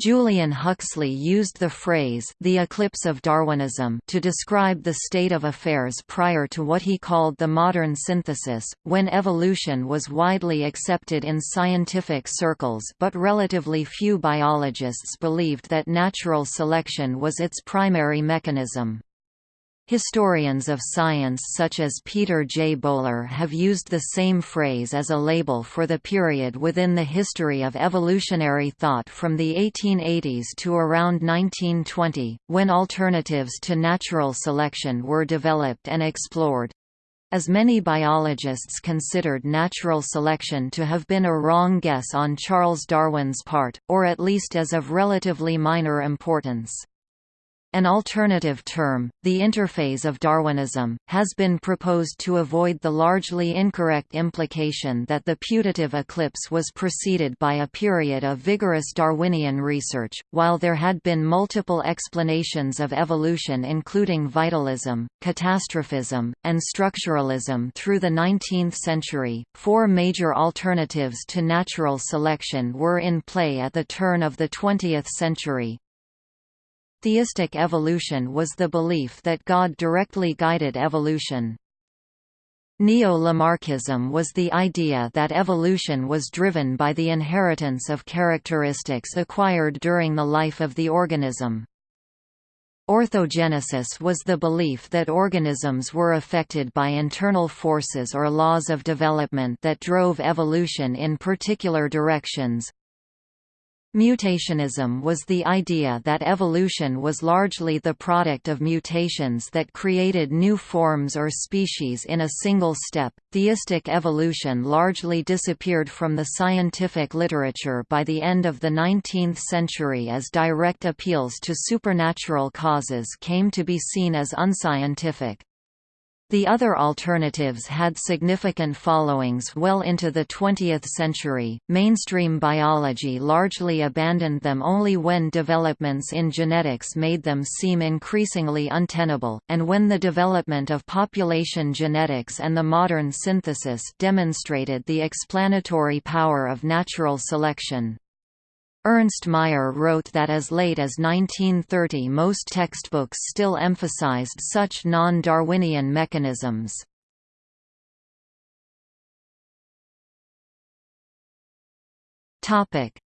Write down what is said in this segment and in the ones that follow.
Julian Huxley used the phrase the eclipse of Darwinism to describe the state of affairs prior to what he called the modern synthesis, when evolution was widely accepted in scientific circles but relatively few biologists believed that natural selection was its primary mechanism. Historians of science such as Peter J. Bowler have used the same phrase as a label for the period within the history of evolutionary thought from the 1880s to around 1920, when alternatives to natural selection were developed and explored. As many biologists considered natural selection to have been a wrong guess on Charles Darwin's part, or at least as of relatively minor importance. An alternative term, the interphase of Darwinism, has been proposed to avoid the largely incorrect implication that the putative eclipse was preceded by a period of vigorous Darwinian research. While there had been multiple explanations of evolution, including vitalism, catastrophism, and structuralism through the 19th century, four major alternatives to natural selection were in play at the turn of the 20th century. Theistic evolution was the belief that God directly guided evolution. Neo-Lamarckism was the idea that evolution was driven by the inheritance of characteristics acquired during the life of the organism. Orthogenesis was the belief that organisms were affected by internal forces or laws of development that drove evolution in particular directions. Mutationism was the idea that evolution was largely the product of mutations that created new forms or species in a single step. Theistic evolution largely disappeared from the scientific literature by the end of the 19th century as direct appeals to supernatural causes came to be seen as unscientific. The other alternatives had significant followings well into the 20th century. Mainstream biology largely abandoned them only when developments in genetics made them seem increasingly untenable, and when the development of population genetics and the modern synthesis demonstrated the explanatory power of natural selection. Ernst Mayr wrote that as late as 1930 most textbooks still emphasized such non-Darwinian mechanisms.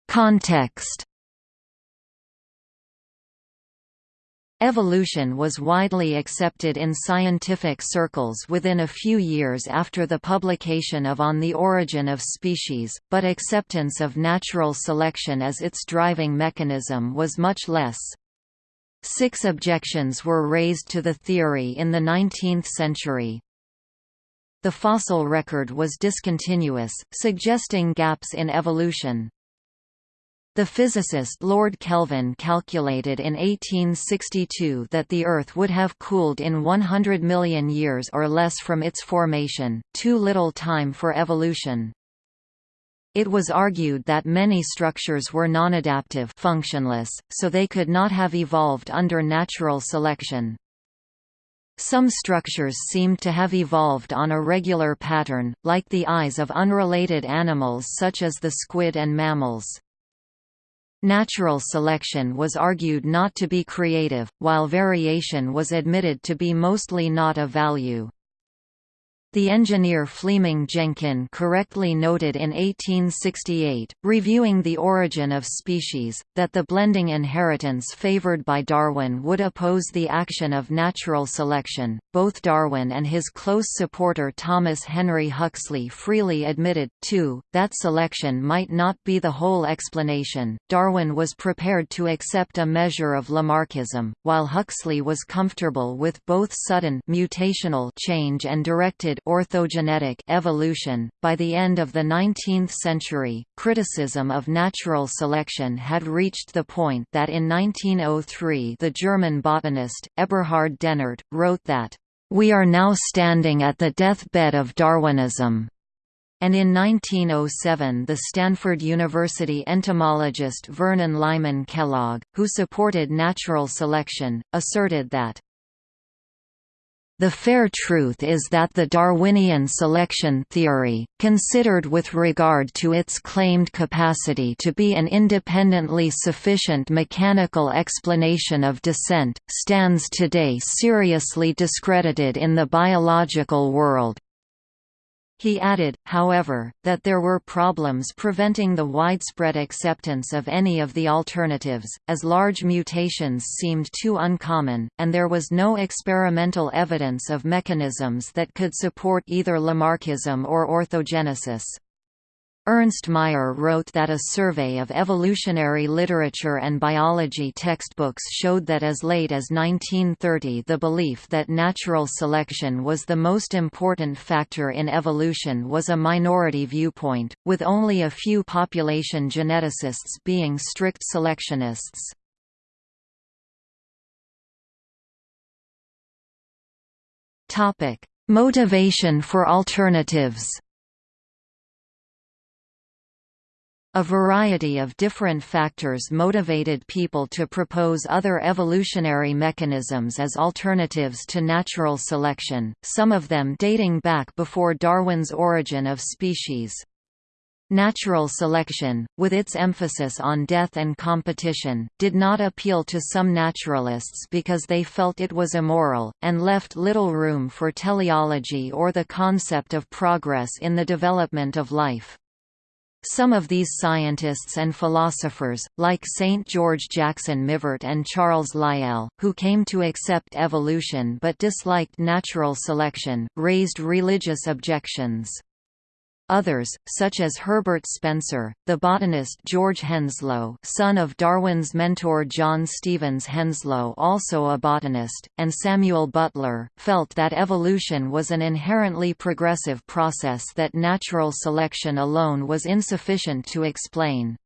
Context Evolution was widely accepted in scientific circles within a few years after the publication of On the Origin of Species, but acceptance of natural selection as its driving mechanism was much less. Six objections were raised to the theory in the 19th century. The fossil record was discontinuous, suggesting gaps in evolution. The physicist Lord Kelvin calculated in 1862 that the Earth would have cooled in 100 million years or less from its formation, too little time for evolution. It was argued that many structures were non-adaptive functionless, so they could not have evolved under natural selection. Some structures seemed to have evolved on a regular pattern, like the eyes of unrelated animals such as the squid and mammals. Natural selection was argued not to be creative, while variation was admitted to be mostly not of value. The engineer Fleeming Jenkin correctly noted in 1868, reviewing The Origin of Species, that the blending inheritance favored by Darwin would oppose the action of natural selection. Both Darwin and his close supporter Thomas Henry Huxley freely admitted, too, that selection might not be the whole explanation. Darwin was prepared to accept a measure of Lamarckism, while Huxley was comfortable with both sudden mutational change and directed orthogenetic evolution. By the end of the 19th century, criticism of natural selection had reached the point that in 1903 the German botanist, Eberhard Dennert, wrote that, "...we are now standing at the deathbed of Darwinism." And in 1907 the Stanford University entomologist Vernon Lyman Kellogg, who supported natural selection, asserted that The fair truth is that the Darwinian selection theory, considered with regard to its claimed capacity to be an independently sufficient mechanical explanation of descent, stands today seriously discredited in the biological world. He added, however, that there were problems preventing the widespread acceptance of any of the alternatives, as large mutations seemed too uncommon, and there was no experimental evidence of mechanisms that could support either Lamarckism or orthogenesis. Ernst Mayr wrote that a survey of evolutionary literature and biology textbooks showed that as late as 1930 the belief that natural selection was the most important factor in evolution was a minority viewpoint, with only a few population geneticists being strict selectionists. Motivation for alternatives A variety of different factors motivated people to propose other evolutionary mechanisms as alternatives to natural selection, some of them dating back before Darwin's Origin of Species. Natural selection, with its emphasis on death and competition, did not appeal to some naturalists because they felt it was immoral, and left little room for teleology or the concept of progress in the development of life. Some of these scientists and philosophers, like St. George Jackson Mivart and Charles Lyell, who came to accept evolution but disliked natural selection, raised religious objections. Others, such as Herbert Spencer, the botanist George Henslow son of Darwin's mentor John Stevens Henslow also a botanist, and Samuel Butler, felt that evolution was an inherently progressive process that natural selection alone was insufficient to explain.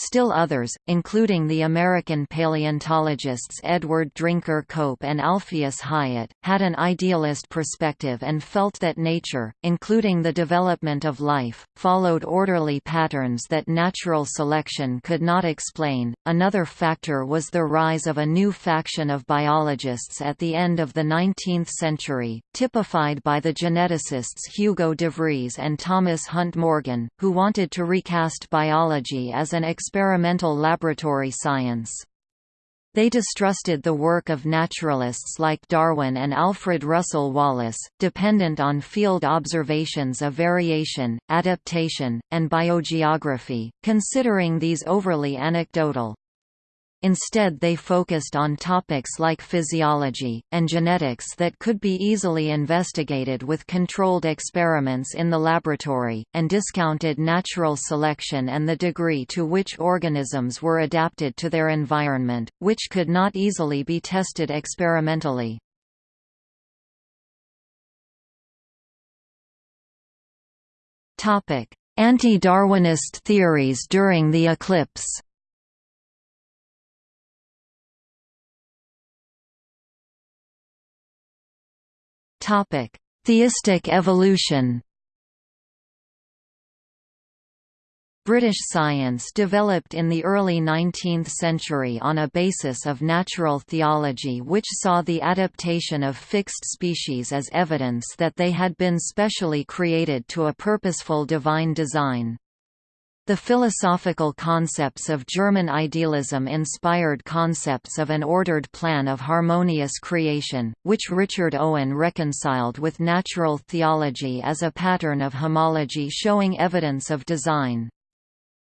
Still others, including the American paleontologists Edward Drinker Cope and Alpheus Hyatt, had an idealist perspective and felt that nature, including the development of life, followed orderly patterns that natural selection could not explain. Another factor was the rise of a new faction of biologists at the end of the 19th century, typified by the geneticists Hugo de Vries and Thomas Hunt Morgan, who wanted to recast biology as an experimental laboratory science. They distrusted the work of naturalists like Darwin and Alfred Russel Wallace, dependent on field observations of variation, adaptation, and biogeography, considering these overly anecdotal. Instead they focused on topics like physiology, and genetics that could be easily investigated with controlled experiments in the laboratory, and discounted natural selection and the degree to which organisms were adapted to their environment, which could not easily be tested experimentally. Anti-Darwinist theories during the eclipse Theistic evolution. British science developed in the early 19th century on a basis of natural theology which saw the adaptation of fixed species as evidence that they had been specially created to a purposeful divine design. The philosophical concepts of German idealism inspired concepts of an ordered plan of harmonious creation, which Richard Owen reconciled with natural theology as a pattern of homology showing evidence of design.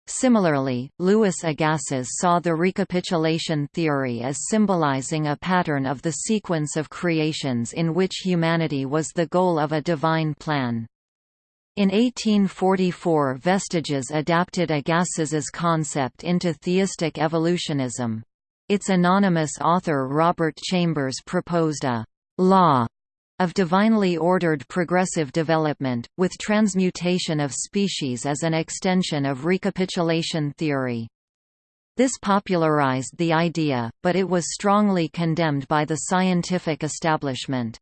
Similarly, Louis Agassiz saw the recapitulation theory as symbolizing a pattern of the sequence of creations in which humanity was the goal of a divine plan. In 1844 Vestiges adapted Agassiz's concept into theistic evolutionism. Its anonymous author Robert Chambers proposed a «law» of divinely ordered progressive development, with transmutation of species as an extension of recapitulation theory. This popularized the idea, but it was strongly condemned by the scientific establishment.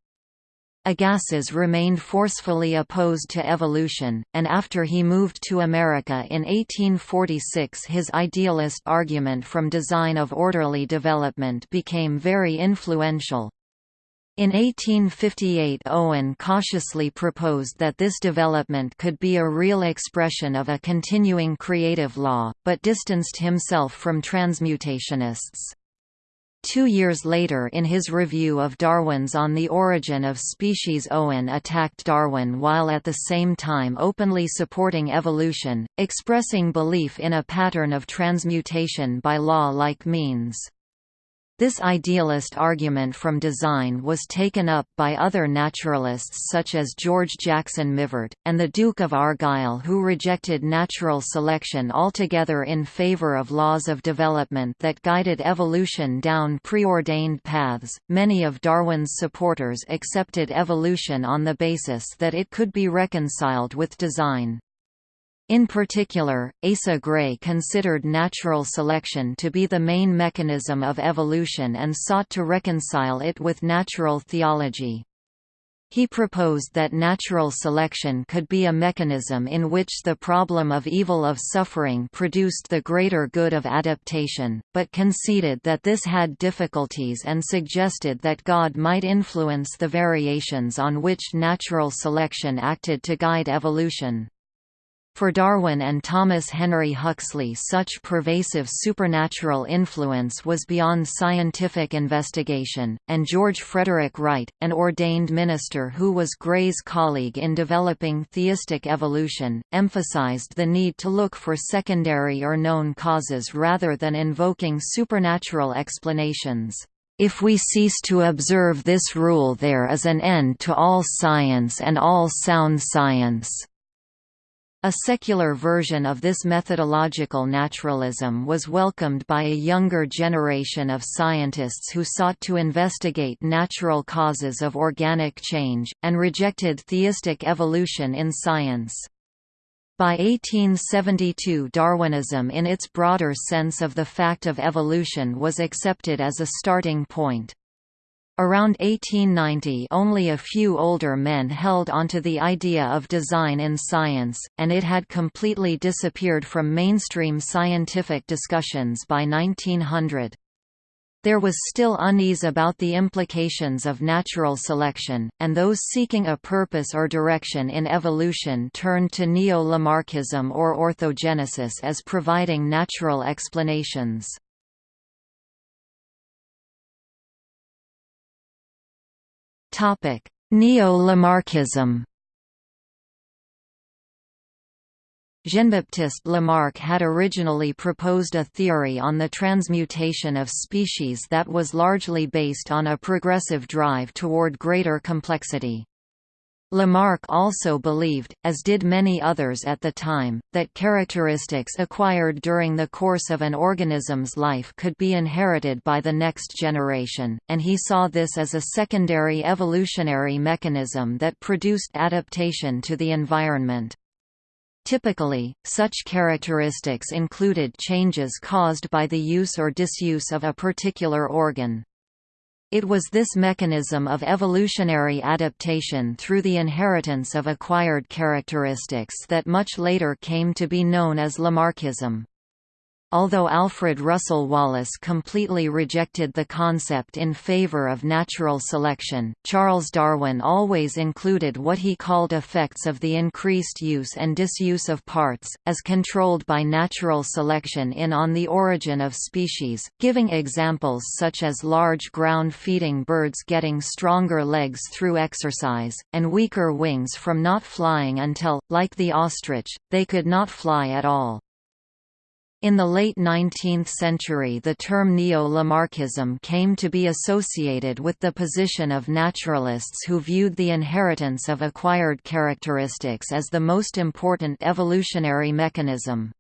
Agassiz remained forcefully opposed to evolution, and after he moved to America in 1846 his idealist argument from design of orderly development became very influential. In 1858 Owen cautiously proposed that this development could be a real expression of a continuing creative law, but distanced himself from transmutationists. Two years later in his review of Darwin's On the Origin of Species Owen attacked Darwin while at the same time openly supporting evolution, expressing belief in a pattern of transmutation by law-like means. This idealist argument from design was taken up by other naturalists such as George Jackson Mivart, and the Duke of Argyll who rejected natural selection altogether in favor of laws of development that guided evolution down preordained paths. Many of Darwin's supporters accepted evolution on the basis that it could be reconciled with design. In particular, Asa Gray considered natural selection to be the main mechanism of evolution and sought to reconcile it with natural theology. He proposed that natural selection could be a mechanism in which the problem of evil of suffering produced the greater good of adaptation, but conceded that this had difficulties and suggested that God might influence the variations on which natural selection acted to guide evolution. For Darwin and Thomas Henry Huxley such pervasive supernatural influence was beyond scientific investigation, and George Frederick Wright, an ordained minister who was Gray's colleague in developing theistic evolution, emphasized the need to look for secondary or known causes rather than invoking supernatural explanations. If we cease to observe this rule there is an end to all science and all sound science. A secular version of this methodological naturalism was welcomed by a younger generation of scientists who sought to investigate natural causes of organic change, and rejected theistic evolution in science. By 1872 Darwinism in its broader sense of the fact of evolution was accepted as a starting point. Around 1890 only a few older men held onto the idea of design in science, and it had completely disappeared from mainstream scientific discussions by 1900. There was still unease about the implications of natural selection, and those seeking a purpose or direction in evolution turned to neo-Lamarckism or orthogenesis as providing natural explanations. Neo-Lamarckism Jean-Baptiste Lamarck had originally proposed a theory on the transmutation of species that was largely based on a progressive drive toward greater complexity. Lamarck also believed, as did many others at the time, that characteristics acquired during the course of an organism's life could be inherited by the next generation, and he saw this as a secondary evolutionary mechanism that produced adaptation to the environment. Typically, such characteristics included changes caused by the use or disuse of a particular organ. It was this mechanism of evolutionary adaptation through the inheritance of acquired characteristics that much later came to be known as Lamarckism. Although Alfred Russel Wallace completely rejected the concept in favor of natural selection, Charles Darwin always included what he called effects of the increased use and disuse of parts, as controlled by natural selection in On the Origin of Species, giving examples such as large ground-feeding birds getting stronger legs through exercise, and weaker wings from not flying until, like the ostrich, they could not fly at all. In the late 19th century the term Neo-Lamarckism came to be associated with the position of naturalists who viewed the inheritance of acquired characteristics as the most important evolutionary mechanism.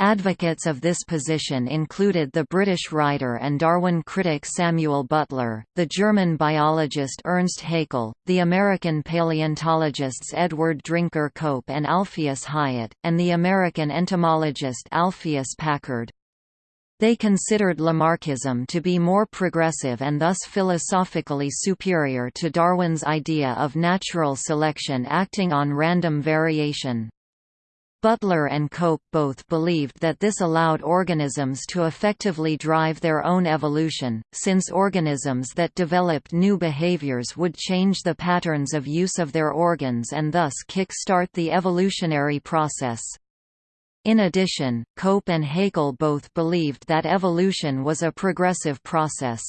Advocates of this position included the British writer and Darwin critic Samuel Butler, the German biologist Ernst Haeckel, the American paleontologists Edward Drinker Cope and Alpheus Hyatt, and the American entomologist Alpheus Packard. They considered Lamarckism to be more progressive and thus philosophically superior to Darwin's idea of natural selection acting on random variation. Butler and Cope both believed that this allowed organisms to effectively drive their own evolution, since organisms that developed new behaviors would change the patterns of use of their organs and thus kick-start the evolutionary process. In addition, Cope and Haeckel both believed that evolution was a progressive process.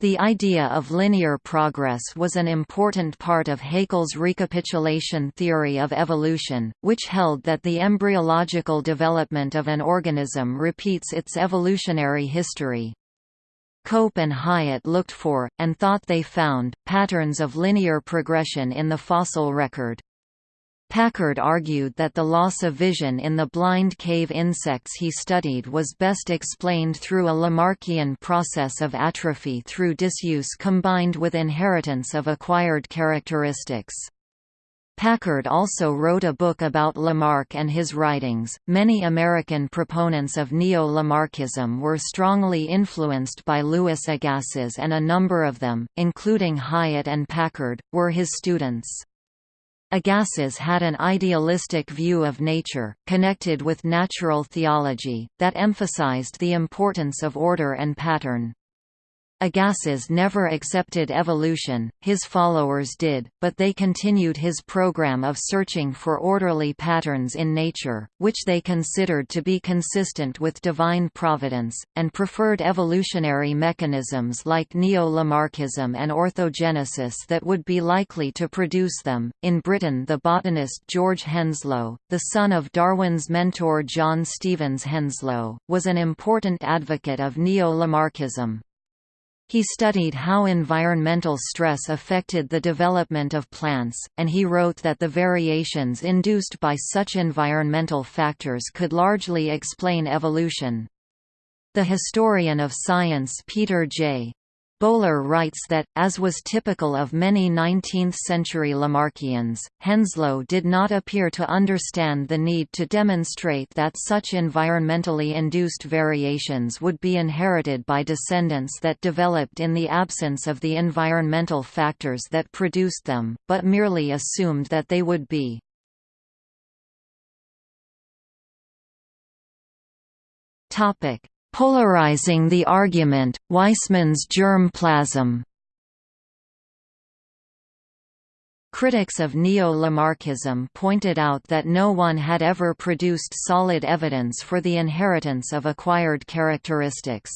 The idea of linear progress was an important part of Haeckel's recapitulation theory of evolution, which held that the embryological development of an organism repeats its evolutionary history. Cope and Hyatt looked for, and thought they found, patterns of linear progression in the fossil record. Packard argued that the loss of vision in the blind cave insects he studied was best explained through a Lamarckian process of atrophy through disuse combined with inheritance of acquired characteristics. Packard also wrote a book about Lamarck and his writings. Many American proponents of neo Lamarckism were strongly influenced by Louis Agassiz, and a number of them, including Hyatt and Packard, were his students. Agassiz had an idealistic view of nature, connected with natural theology, that emphasized the importance of order and pattern. Agassiz never accepted evolution, his followers did, but they continued his program of searching for orderly patterns in nature, which they considered to be consistent with divine providence, and preferred evolutionary mechanisms like neo-Lamarckism and orthogenesis that would be likely to produce them. In Britain, the botanist George Henslow, the son of Darwin's mentor John Stevens Henslow, was an important advocate of neo-Lamarckism. He studied how environmental stress affected the development of plants, and he wrote that the variations induced by such environmental factors could largely explain evolution. The historian of science Peter J. Bowler writes that, as was typical of many 19th-century Lamarckians, Henslow did not appear to understand the need to demonstrate that such environmentally induced variations would be inherited by descendants that developed in the absence of the environmental factors that produced them, but merely assumed that they would be. Topic: Polarizing the argument, Weismann's germ plasm Critics of neo-Lamarckism pointed out that no one had ever produced solid evidence for the inheritance of acquired characteristics.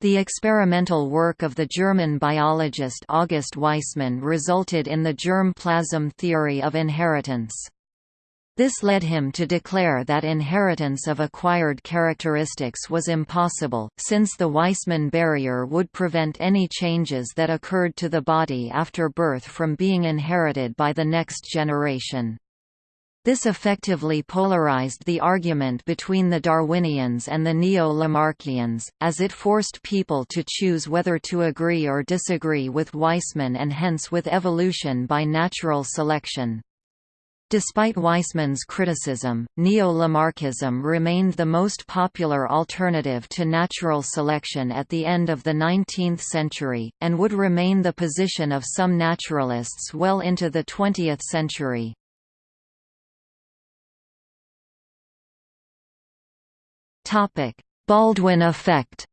The experimental work of the German biologist August Weismann resulted in the germ plasm theory of inheritance. This led him to declare that inheritance of acquired characteristics was impossible, since the Weismann barrier would prevent any changes that occurred to the body after birth from being inherited by the next generation. This effectively polarized the argument between the Darwinians and the Neo-Lamarckians, as it forced people to choose whether to agree or disagree with Weismann and hence with evolution by natural selection. Despite Weismann's criticism, neo-Lamarckism remained the most popular alternative to natural selection at the end of the 19th century, and would remain the position of some naturalists well into the 20th century. Baldwin effect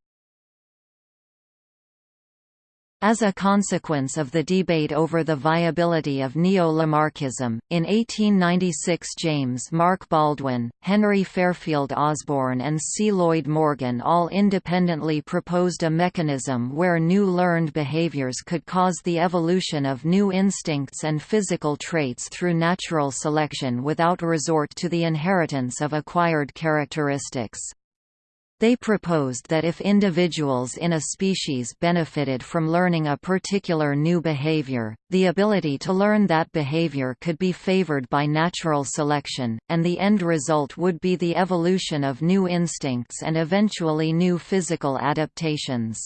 as a consequence of the debate over the viability of neo-Lamarckism, in 1896 James Mark Baldwin, Henry Fairfield Osborn and C. Lloyd Morgan all independently proposed a mechanism where new learned behaviors could cause the evolution of new instincts and physical traits through natural selection without resort to the inheritance of acquired characteristics. They proposed that if individuals in a species benefited from learning a particular new behavior, the ability to learn that behavior could be favored by natural selection, and the end result would be the evolution of new instincts and eventually new physical adaptations.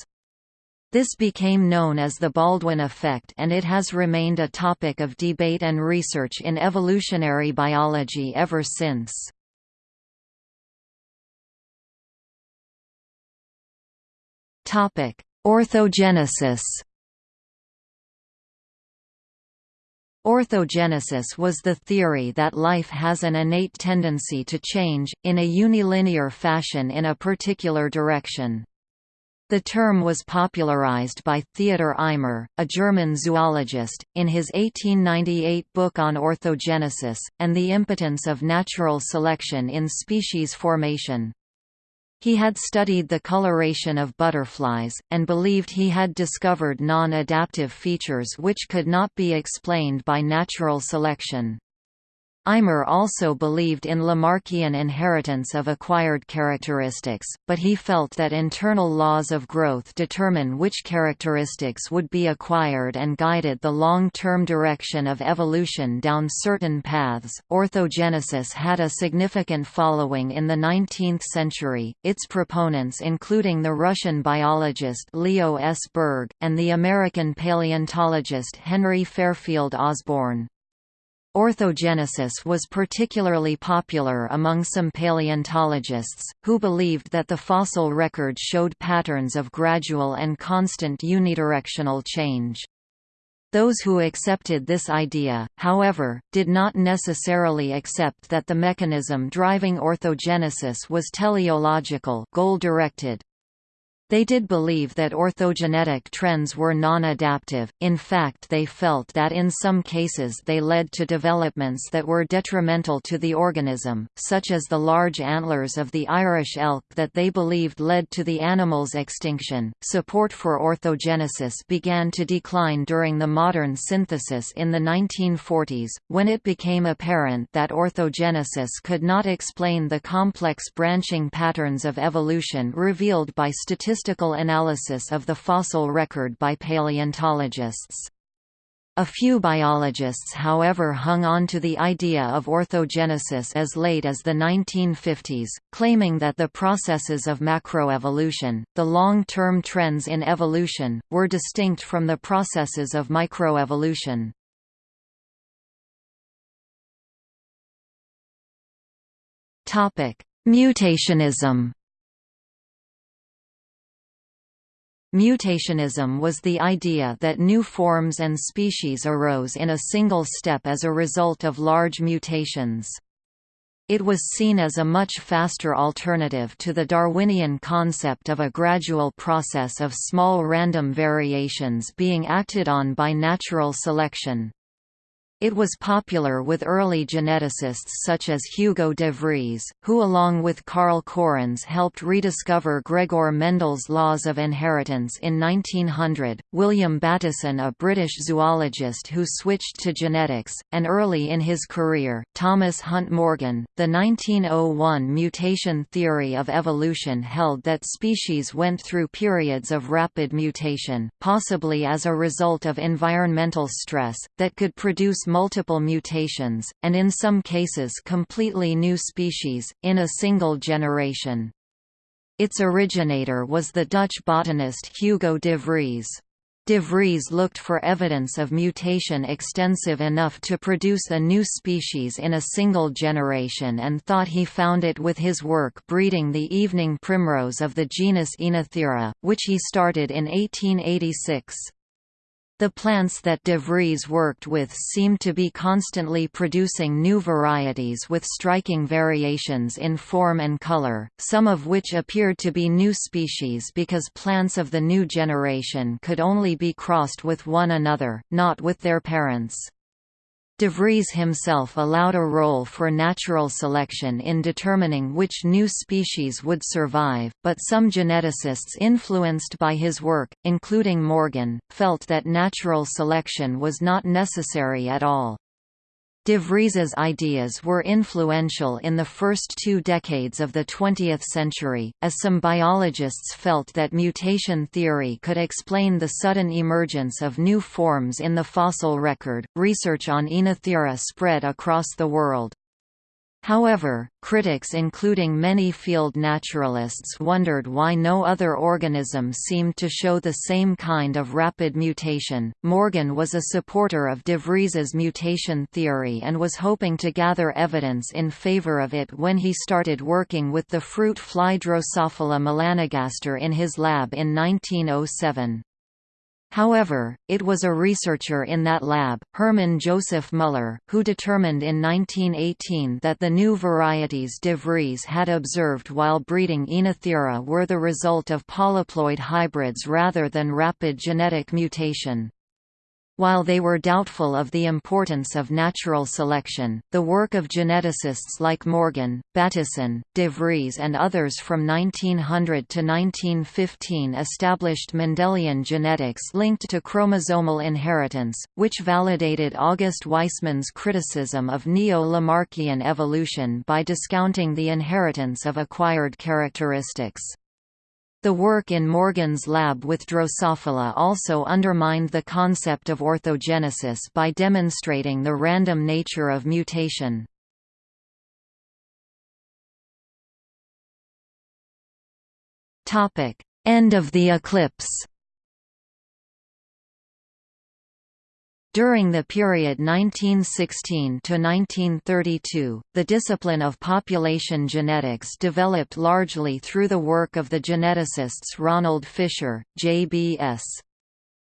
This became known as the Baldwin effect and it has remained a topic of debate and research in evolutionary biology ever since. Topic: Orthogenesis. Orthogenesis was the theory that life has an innate tendency to change, in a unilinear fashion in a particular direction. The term was popularized by Theodor Eimer, a German zoologist, in his 1898 book on orthogenesis, and the impotence of natural selection in species formation. He had studied the coloration of butterflies, and believed he had discovered non-adaptive features which could not be explained by natural selection. Eimer also believed in Lamarckian inheritance of acquired characteristics, but he felt that internal laws of growth determine which characteristics would be acquired and guided the long-term direction of evolution down certain paths. Orthogenesis had a significant following in the 19th century, its proponents including the Russian biologist Leo S. Berg, and the American paleontologist Henry Fairfield Osborn. Orthogenesis was particularly popular among some paleontologists, who believed that the fossil record showed patterns of gradual and constant unidirectional change. Those who accepted this idea, however, did not necessarily accept that the mechanism driving orthogenesis was teleological goal-directed. They did believe that orthogenetic trends were non-adaptive, in fact they felt that in some cases they led to developments that were detrimental to the organism, such as the large antlers of the Irish elk that they believed led to the animal's extinction. Support for orthogenesis began to decline during the modern synthesis in the 1940s, when it became apparent that orthogenesis could not explain the complex branching patterns of evolution revealed by statistical statistical analysis of the fossil record by paleontologists. A few biologists however hung on to the idea of orthogenesis as late as the 1950s, claiming that the processes of macroevolution, the long-term trends in evolution, were distinct from the processes of microevolution. Mutationism Mutationism was the idea that new forms and species arose in a single step as a result of large mutations. It was seen as a much faster alternative to the Darwinian concept of a gradual process of small random variations being acted on by natural selection. It was popular with early geneticists such as Hugo de Vries, who along with Carl Correns helped rediscover Gregor Mendel's laws of inheritance in 1900, William Bateson a British zoologist who switched to genetics, and early in his career, Thomas Hunt Morgan. The 1901 mutation theory of evolution held that species went through periods of rapid mutation, possibly as a result of environmental stress, that could produce multiple mutations, and in some cases completely new species, in a single generation. Its originator was the Dutch botanist Hugo de Vries. De Vries looked for evidence of mutation extensive enough to produce a new species in a single generation and thought he found it with his work breeding the evening primrose of the genus Oenothera, which he started in 1886. The plants that de Vries worked with seemed to be constantly producing new varieties with striking variations in form and color, some of which appeared to be new species because plants of the new generation could only be crossed with one another, not with their parents. De Vries himself allowed a role for natural selection in determining which new species would survive, but some geneticists influenced by his work, including Morgan, felt that natural selection was not necessary at all. De Vries's ideas were influential in the first two decades of the 20th century, as some biologists felt that mutation theory could explain the sudden emergence of new forms in the fossil record. Research on Oenothera spread across the world. However, critics including many field naturalists wondered why no other organism seemed to show the same kind of rapid mutation. Morgan was a supporter of de Vries's mutation theory and was hoping to gather evidence in favor of it when he started working with the fruit fly Drosophila melanogaster in his lab in 1907. However, it was a researcher in that lab, Hermann Joseph Müller, who determined in 1918 that the new varieties de Vries had observed while breeding Oenothera were the result of polyploid hybrids rather than rapid genetic mutation. While they were doubtful of the importance of natural selection, the work of geneticists like Morgan, Bateson, de Vries and others from 1900 to 1915 established Mendelian genetics linked to chromosomal inheritance, which validated August Weismann's criticism of neo-Lamarckian evolution by discounting the inheritance of acquired characteristics. The work in Morgan's lab with Drosophila also undermined the concept of orthogenesis by demonstrating the random nature of mutation. End of the eclipse During the period 1916 to 1932, the discipline of population genetics developed largely through the work of the geneticists Ronald Fisher, J.B.S.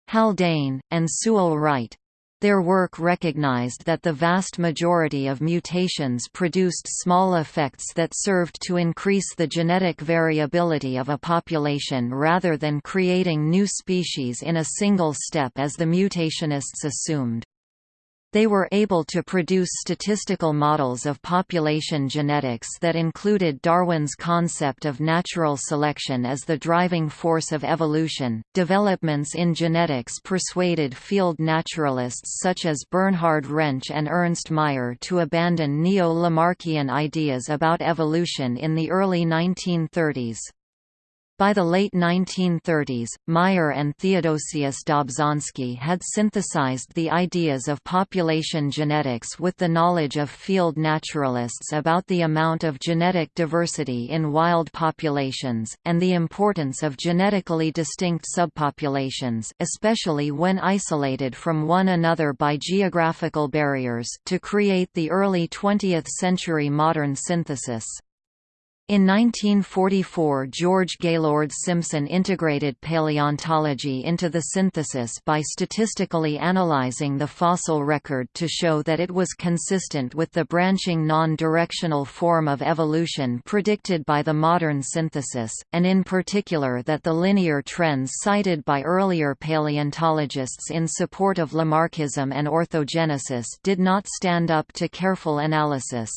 Haldane, and Sewall Wright. Their work recognized that the vast majority of mutations produced small effects that served to increase the genetic variability of a population rather than creating new species in a single step as the mutationists assumed. They were able to produce statistical models of population genetics that included Darwin's concept of natural selection as the driving force of evolution. Developments in genetics persuaded field naturalists such as Bernhard Rensch and Ernst Mayr to abandon neo-Lamarckian ideas about evolution in the early 1930s. By the late 1930s, Mayr and Theodosius Dobzhansky had synthesized the ideas of population genetics with the knowledge of field naturalists about the amount of genetic diversity in wild populations, and the importance of genetically distinct subpopulations especially when isolated from one another by geographical barriers to create the early 20th-century modern synthesis. In 1944 George Gaylord Simpson integrated paleontology into the synthesis by statistically analyzing the fossil record to show that it was consistent with the branching non-directional form of evolution predicted by the modern synthesis, and in particular that the linear trends cited by earlier paleontologists in support of Lamarckism and orthogenesis did not stand up to careful analysis.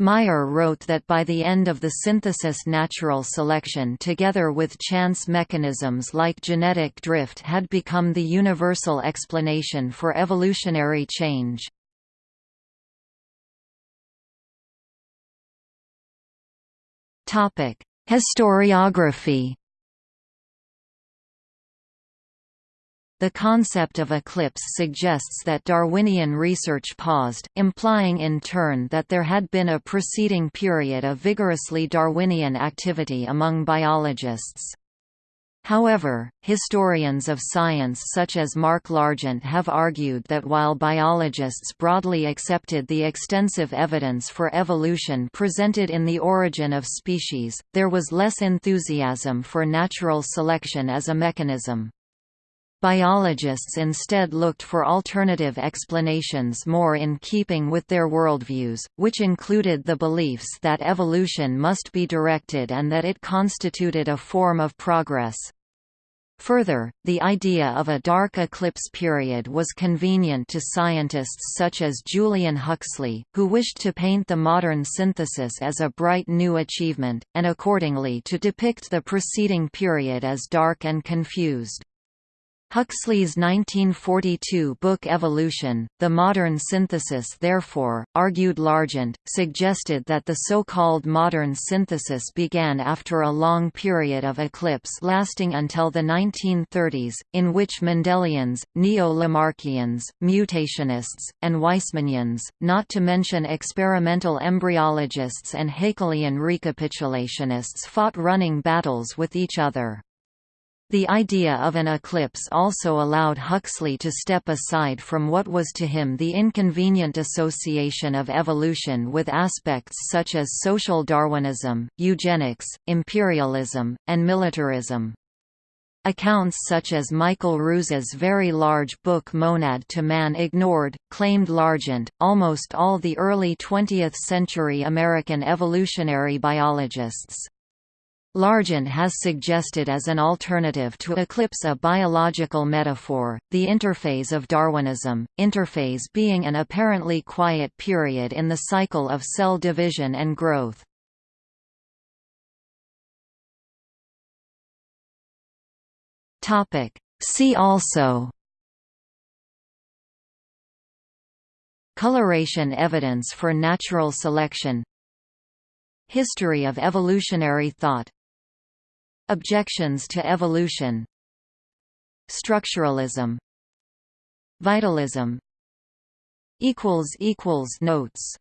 Mayr wrote that by the end of the synthesis natural selection together with chance mechanisms like genetic drift had become the universal explanation for evolutionary change. Historiography The concept of eclipse suggests that Darwinian research paused, implying in turn that there had been a preceding period of vigorously Darwinian activity among biologists. However, historians of science such as Mark Largent have argued that while biologists broadly accepted the extensive evidence for evolution presented in The Origin of Species, there was less enthusiasm for natural selection as a mechanism. Biologists instead looked for alternative explanations more in keeping with their worldviews, which included the beliefs that evolution must be directed and that it constituted a form of progress. Further, the idea of a dark eclipse period was convenient to scientists such as Julian Huxley, who wished to paint the modern synthesis as a bright new achievement, and accordingly to depict the preceding period as dark and confused. Huxley's 1942 book Evolution, The Modern Synthesis therefore, argued Largent, suggested that the so-called modern synthesis began after a long period of eclipse lasting until the 1930s, in which Mendelians, Neo-Lamarckians, mutationists, and Weismannians, not to mention experimental embryologists and Haeckel'ian recapitulationists fought running battles with each other. The idea of an eclipse also allowed Huxley to step aside from what was to him the inconvenient association of evolution with aspects such as social Darwinism, eugenics, imperialism, and militarism. Accounts such as Michael Ruse's very large book Monad to Man ignored, claimed Largent. Almost all the early 20th century American evolutionary biologists. Largent has suggested as an alternative to eclipse a biological metaphor, the interphase of Darwinism, interphase being an apparently quiet period in the cycle of cell division and growth. See also Coloration evidence for natural selection History of evolutionary thought Objections to evolution. Structuralism. Vitalism. Notes